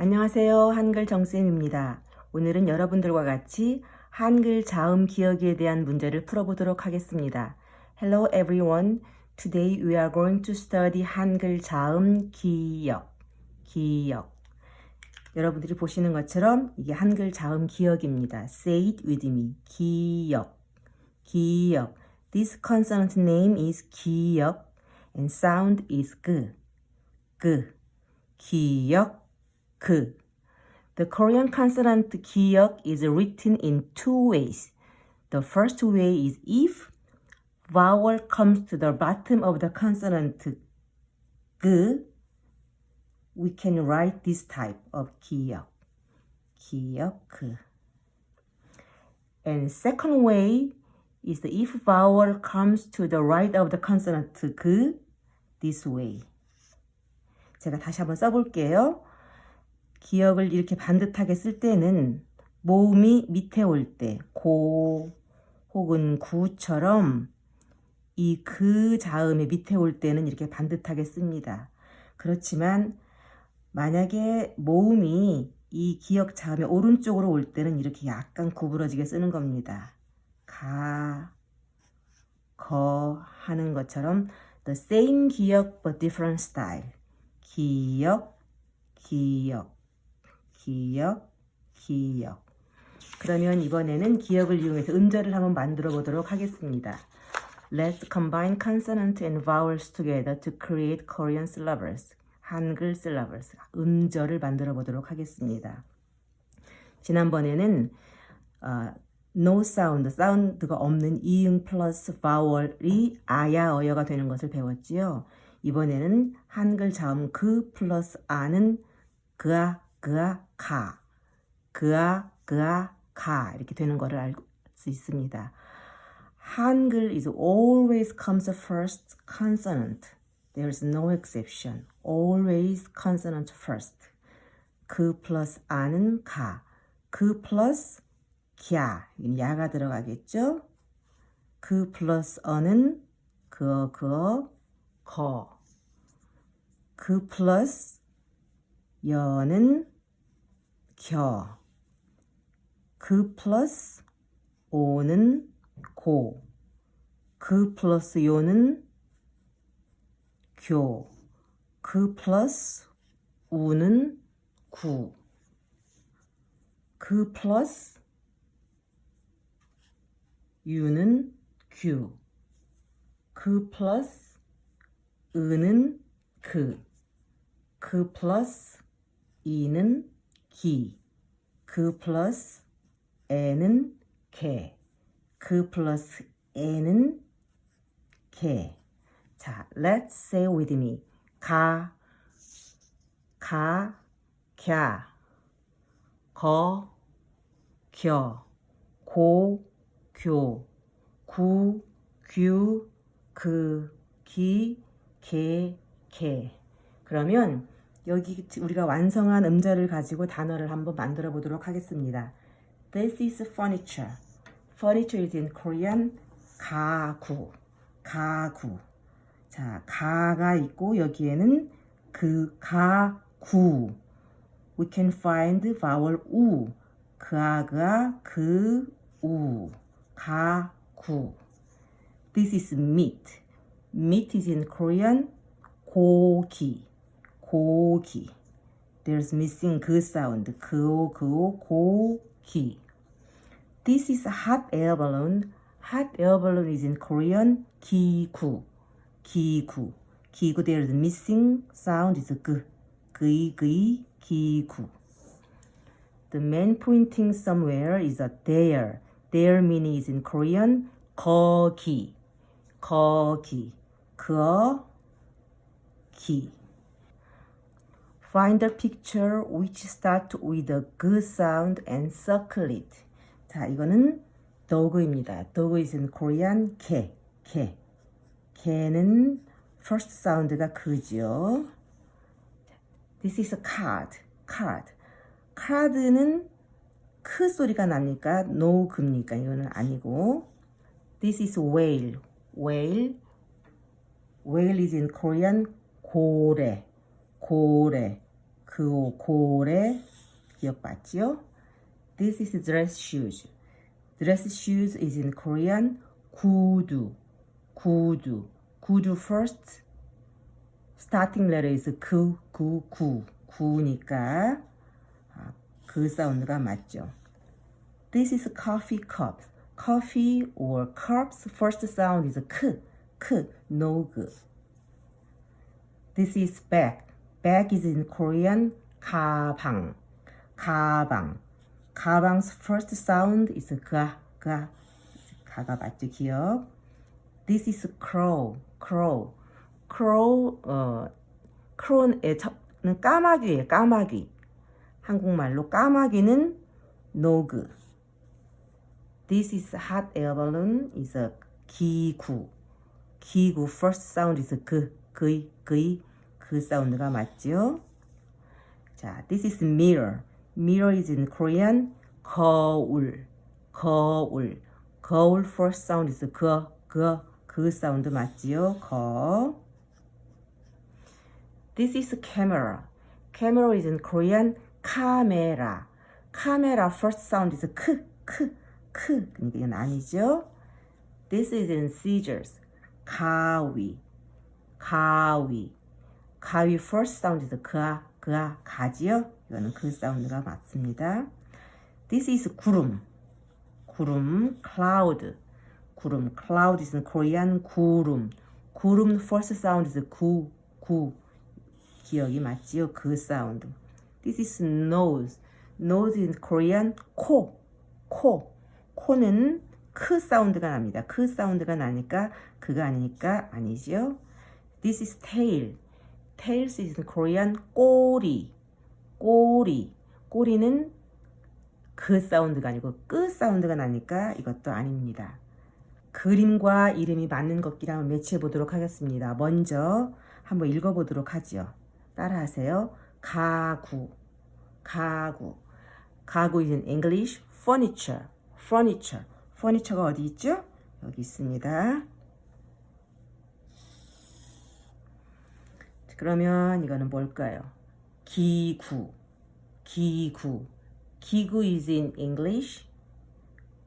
안녕하세요. 한글 정쌤입니다. 오늘은 여러분들과 같이 한글 자음 기억에 대한 문제를 풀어보도록 하겠습니다. Hello everyone. Today we are going to study 한글 자음 기억. 기억. 여러분들이 보시는 것처럼 이게 한글 자음 기억입니다. Say it with me. 기억. 기억. This consonant name is 기억 and sound is 그. 그. 기억. 그. The Korean consonant 기억 is written in two ways. The first way is if vowel comes to the bottom of the consonant 그, we can write this type of 기억. 기억 그. And second way is the if vowel comes to the right of the consonant 그, this way. 제가 다시 한번 써볼게요. 기억을 이렇게 반듯하게 쓸 때는 모음이 밑에 올 때, 고 혹은 구처럼 이 그 자음이 밑에 올 때는 이렇게 반듯하게 씁니다. 그렇지만 만약에 모음이 이 기억 자음의 오른쪽으로 올 때는 이렇게 약간 구부러지게 쓰는 겁니다. 가, 거 하는 것처럼 the same 기억 but different style. 기억, 기억. 기억, 기억. 그러면 이번에는 기억을 이용해서 음절을 한번 만들어 보도록 하겠습니다. Let's combine consonant and vowels together to create Korean syllables. 한글 syllables. 음절을 만들어 보도록 하겠습니다. 지난번에는 어, no sound, 사운드가 없는 이응 플러스 vowel이 아야 어여가 되는 것을 배웠지요. 이번에는 한글 자음 그 플러스 아는 그아 그아 가 그아 그아 가 이렇게 되는 것을 알수 있습니다. 한글 is always comes first consonant. There's no exception. Always consonant first. 그 플러스 아는 가. 그 플러스 갸. 야가 들어가겠죠? 그 플러스 어는 그어 그어 거. 그 플러스 여는 겨. 그 플러스 오는 고. 그 플러스 요는 교. 그 플러스 우는 구. 그 플러스 유는 규. 그 플러스 은은 그. 그 플러스 이는 기. 그 플러스 에는 개. 그 플러스 에는 개. 자, let's say with me. 가, 가, 갸, 거, 겨, 고, 교, 구, 규, 그, 기, 개, 개. 그러면 여기 우리가 완성한 음절을 가지고 단어를 한번 만들어 보도록 하겠습니다. This is furniture. Furniture is in Korean 가구. 가구. 자, 가가 있고 여기에는 그 가구. We can find vowel 우. 그아가 그 우. 가구. This is meat. Meat is in Korean 고기. 고기. There's missing 그 sound. 그오 그오 고기. This is a hot air balloon. Hot air balloon is in Korean 기구. 기구. 기구 there's missing sound is 그. 그이 그이 기구. The man pointing somewhere is a there. There meaning is in Korean 거기. 거기. 거 기. Find a picture which start with a good sound and circle it. 자, 이거는 dog입니다. dog is in Korean 개, 개. 개는 first sound가 그죠. This is a card, card. 카드는 크 소리가 납니까? no 급니까? 이거는 아니고. This is whale, whale. whale is in Korean 고래. 고래. 그 고래 기억받지요? This is dress shoes. Dress shoes is in Korean 구두. 구두. 구두 first starting letter is 그, 구, 구. 구니까 아, 그 사운드가 맞죠. This is coffee cup. Coffee or cups first sound is 크, 크, no 그. This is bag. Bag is in Korean 가방. 가방. 가방's first sound is 가, 가. 가가 맞죠, 기억? This is crow. crow. crow, 어, crow의 첫는 까마귀예요, 까마귀. 한국말로 까마귀는 노그. This is hot air balloon is a 기구. 기구 first sound is 그, 그이, 그이, 그 사운드가 맞죠? 자, this is mirror. mirror is in Korean 거울. 거울. 거울 first sound is 그, 그, 그 사운드 맞지요? 거. This is camera. Camera is in Korean 카메라. 카메라 first sound is 크, 크, 크. 그러니까 이건 아니죠? This is in scissors. 가위. 가위. 가위 first is 그아, 그아, 가지요? 이거는 그 사운드가 맞습니다. This is 구름. 구름, cloud. 구름, cloud is Korean 구름. 구름 first sound is 구, 구. 기억이 맞지요? 그 사운드. This is nose. nose in Korean 코, 코. 코는 크 sound가 납니다. 크 sound가 나니까 그가 아니니까 아니지요. This is tail. Tails is in Korean 꼬리. 꼬리. 꼬리는 그 sound가 아니고 끄 sound가 나니까 이것도 아닙니다. 그림과 이름이 맞는 것끼리 한번 match해 보도록 하겠습니다. 먼저 한번 읽어 보도록 하죠. 따라하세요. 가구. 가구. 가구 is in English furniture. furniture. furniture가 어디 있죠? 여기 있습니다. 그러면 이거는 뭘까요? 기구. 기구. 기구 is in English.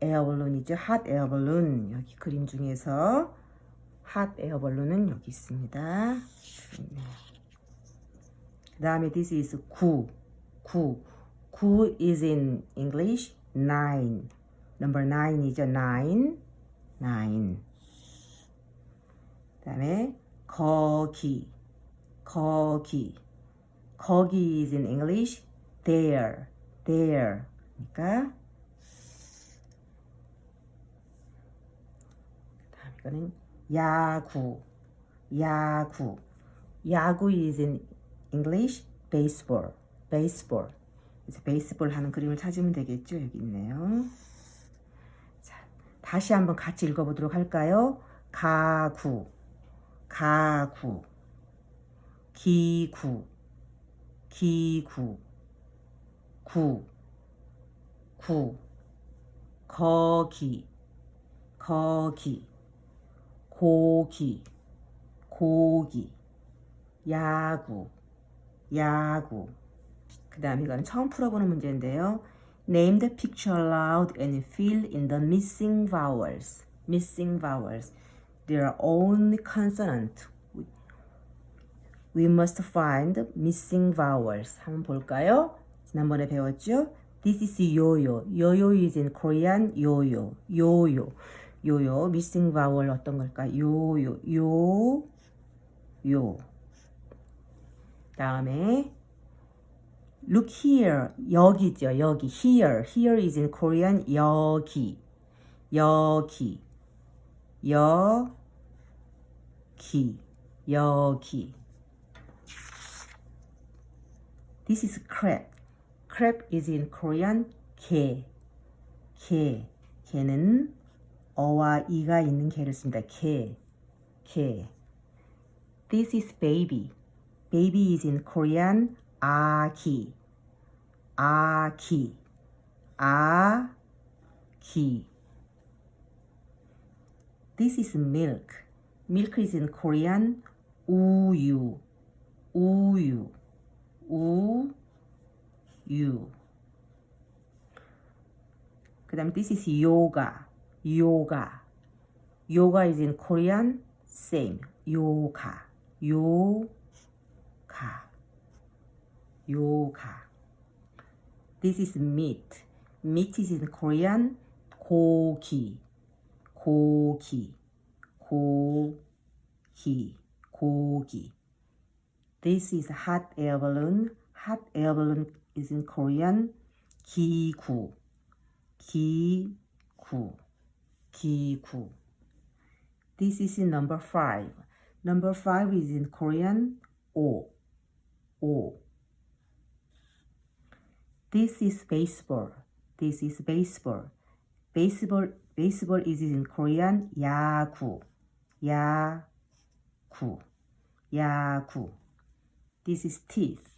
에어 발론이죠. hot air balloon. 여기 그림 중에서 air balloon은 여기 있습니다. 그 다음에 this is 구. 구. 구 is in English. nine. number nine이죠. nine. nine. 그 다음에 거기. 거기. 거기 is in English. there. there. 그러니까 다음 이거는 야구. 야구. 야구 is in English. baseball. baseball. 그래서 베이스볼 하는 그림을 찾으면 되겠죠. 여기 있네요. 자, 다시 한번 같이 읽어보도록 할까요? 가구, 가구, 기구, 기구, 구, 구, 거기, 거기, 고기, 고기, 야구, 야구. 그 다음 이거는 처음 풀어보는 문제인데요. Name the picture aloud and fill in the missing vowels. Missing vowels. There are only consonant. We must find missing vowels. 한번 볼까요? 지난번에 배웠죠? This is 요요. 요요 is in Korean 요요. 요요. 요요. missing vowel 어떤 걸까? 요요. 요. 요. 다음에 look here 여기죠 여기 here here is in Korean 여기 여기 여기 여기 This is crab crab is in Korean 개 개. 개는 어와 이가 있는 개를 씁니다. 개. 개. This is baby. baby is in Korean 아기, 아기, 아기. This is milk. Milk is in Korean 우유, 우유, 우유. you. 그 다음에 this is yoga. yoga. yoga is in Korean same. yoga. yoga. yoga. This is meat. meat is in Korean 고기. 고기. 고기. 고기. This is hot air balloon. Hot air balloon is in Korean 기구. 기구. 기구. This is in number five. Number five is in Korean 오. 오. This is baseball. This is baseball. Baseball baseball is in Korean 야구. 야구. 야구. This is teeth.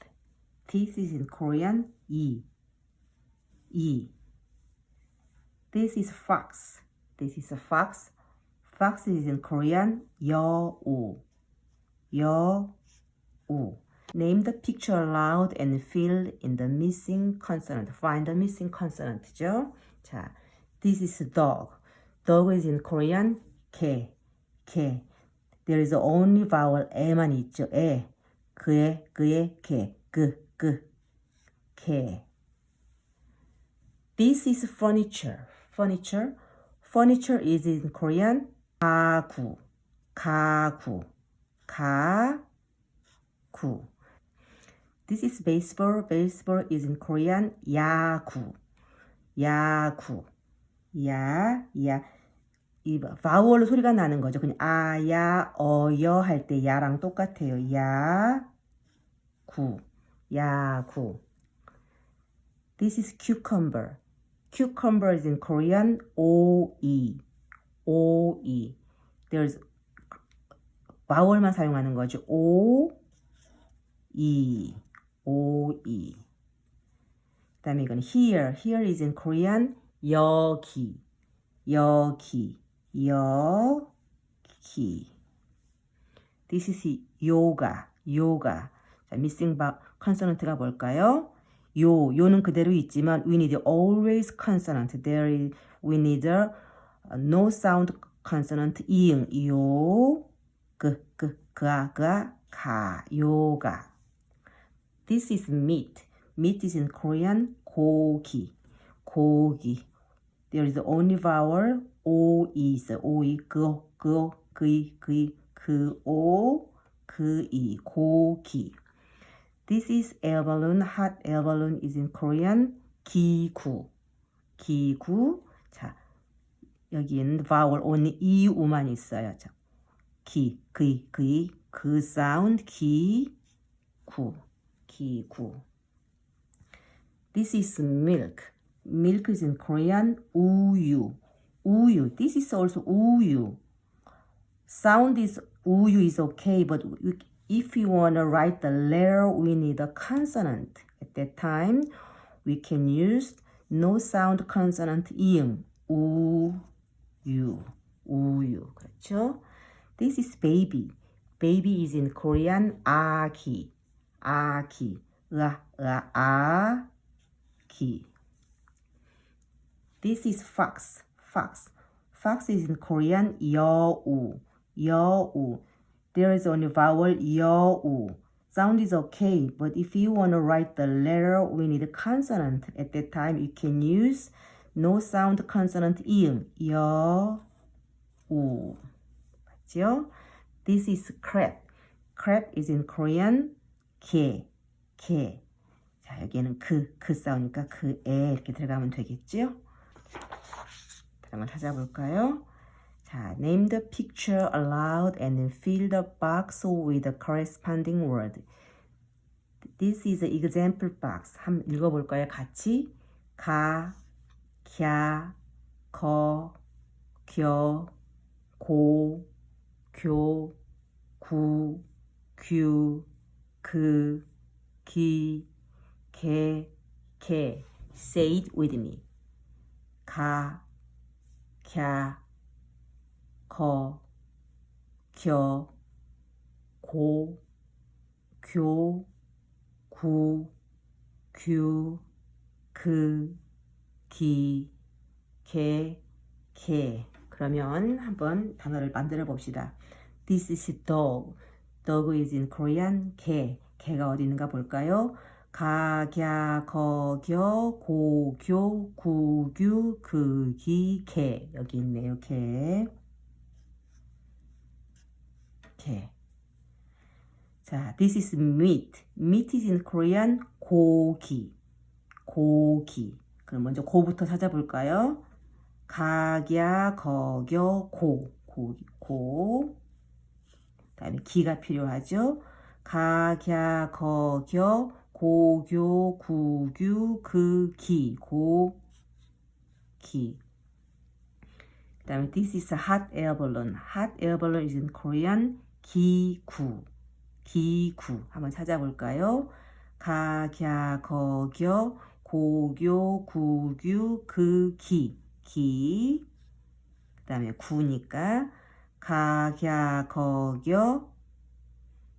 Teeth is in Korean 이. 이. This is fox. This is a fox. Fox is in Korean 여우. 여우. Name the picture aloud and fill in the missing consonant. Find the missing consonant죠. 자, this is dog. Dog is in Korean 개. 개. There is only vowel 에만 있죠. 에. 그의, 그의, 개. 그, 그. 개. This is furniture. Furniture. Furniture is in Korean 가구. 가구. 가구. This is baseball. Baseball is in Korean 야구. 야구. 야, 야. 이 바우얼로 소리가 나는 거죠. 그냥 아, 야, 어, 여 할 때 야랑 똑같아요. 야, 구. 야 구. This is cucumber. Cucumber is in Korean O-E. O-E. There's 바우얼만 사용하는 거죠. O-E. O-E. 그 다음에 이건 here. Here is in Korean 여기. 여기. 여기. This is yoga. yoga. 자, missing consonant가 뭘까요? 요, 요는 그대로 있지만 we need always consonant. There is, we need a no sound consonant 이응, 요, 그, 그, 그아, 그아, 가, 요가. This is meat. Meat is in Korean 고기, 고기. There is only vowel o is o 이 그, 그, 그이, 그이, 그, 오, 그이, 고기. This is air balloon. Hot air balloon is in Korean 기구. 기구. 자, 여기는 vowel only 이 우만 있어요. 자, 기, 그이, 그이, 그 사운드 기구. 기구. This is milk. Milk is in Korean 우유. 우유. This is also 우유. Sound is 우유 is okay, but if you want to write the letter, we need a consonant. At that time, we can use no sound consonant 이응. 우유. 우유. 그렇죠? This is baby. Baby is in Korean 아기. 아기. 으아, 으아, 아기. This is fox. Fox. Fox is in Korean 여우. 여우. There is only vowel 여우. Sound is okay, but if you want to write the letter, we need a consonant. At that time, you can use no sound consonant 이응. 여우. 맞죠? This is crab. crab is in Korean 개. 개. 자, 여기에는 그, 그 싸우니까 그, 에 이렇게 들어가면 되겠 죠? 한번 찾아볼까요? 자, name the picture aloud and fill the box with the corresponding word. This is an example box. 한번 읽어볼까요? 같이 가, 갸, 거, 겨, 고, 교, 구, 규, 그, 기, 개, 개. Say it with me. 가, 갸, 거, 겨, 고, 교, 구, 규, 그, 기, 개, 개. 그러면 한번 단어를 만들어 봅시다. This is dog. Dog is in Korean. 개. 개가 어디 있는가 볼까요? 가, 갸, 거, 겨, 고, 교, 구, 규, 그, 기, 개. 여기 있네요. 개. 개. 자, this is meat. meat is in Korean. 고기. 고기. 그럼 먼저 고부터 찾아볼까요? 가갸, 거겨, 고. 고, 고. 다음에 기가 필요하죠. 가갸, 거겨, 고교, 구규, 그, 기. 고, 기. 그 다음에 this is a hot air balloon. hot air balloon is in Korean. 기구. 기구. 한번 찾아볼까요? 가 갸, 거 겨, 고교, 구규, 그, 기. 기. 그 다음에 구니까 가 갸, 거 겨,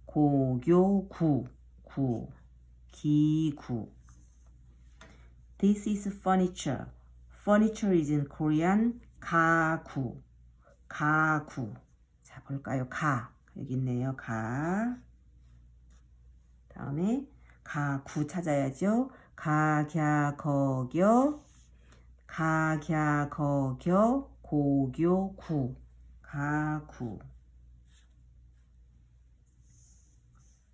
고교, 구. 구. 기구. This is furniture. Furniture is in Korean. 가구. 가구. 자, 볼까요? 가. 여기 있네요. 가. 다음에 가구 찾아야죠. 가갸 거겨 가갸 거겨 고교 구 가구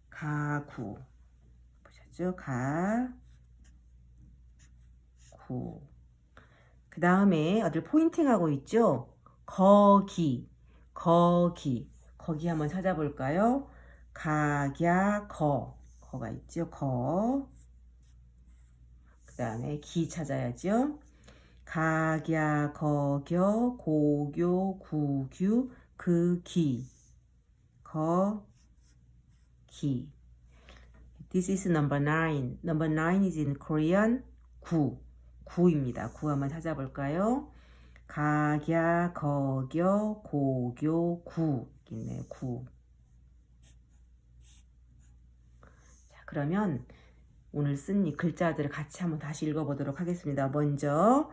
가구 보셨죠? 가 구 그 다음에 어딜 포인팅하고 있죠? 거기 거기 거기 한번 찾아볼까요? 가갸 거 거가 있죠? 거. 그 다음에 기 찾아야죠. 가갸 거겨 고교 구규 그 기. 거 기. This is number nine. Number nine is in Korean. 구. 구입니다. 구 한번 찾아볼까요? 가갸 거겨 고교 구 있네요. 구. 그러면 오늘 쓴 이 글자들을 같이 한번 다시 읽어보도록 하겠습니다. 먼저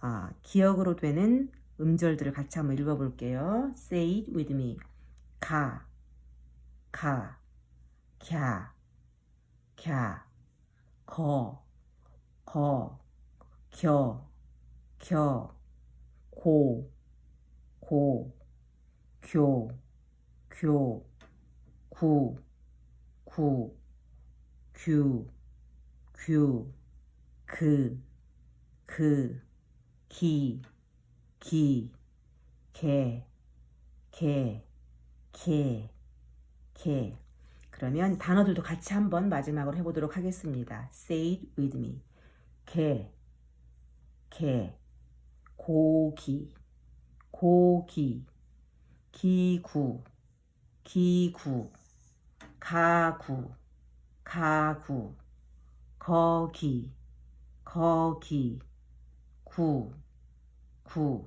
아, 기억으로 되는 음절들을 같이 한번 읽어볼게요. Say it with me. 가, 가, 갸, 갸, 거, 거, 겨, 겨, 고, 고, 교, 교, 구, 구, 규, 규, 그, 그, 기, 기, 개, 개, 개, 개. 그러면 단어들도 같이 한번 마지막으로 해보도록 하겠습니다. Say it with me. 개, 개, 고기, 고기, 기구, 기구, 가구, 가구, 거기, 거기, 구, 구.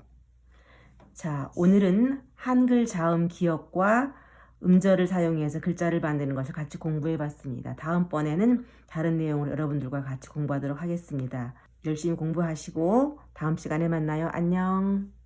자, 오늘은 한글 자음 기억과 음절을 사용해서 글자를 만드는 것을 같이 공부해 봤습니다. 다음번에는 다른 내용을 여러분들과 같이 공부하도록 하겠습니다. 열심히 공부하시고 다음 시간에 만나요. 안녕.